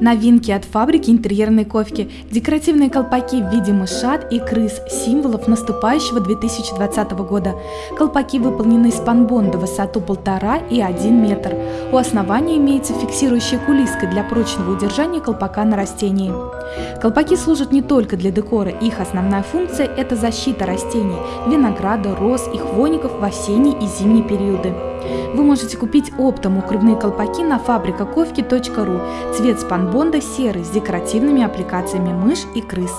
Новинки от фабрики интерьерной ковки. Декоративные колпаки в виде мышат и крыс, символов наступающего 2020 года. Колпаки выполнены из панбонда высоту 1,5 и 1 метр. У основания имеется фиксирующая кулиска для прочного удержания колпака на растении. Колпаки служат не только для декора, их основная функция – это защита растений, винограда, роз и хвойников в осенний и зимний периоды. Вы можете купить оптом укрывные колпаки на фабрикаковки.ру. Цвет спанбонда серый с декоративными аппликациями мышь и крыс.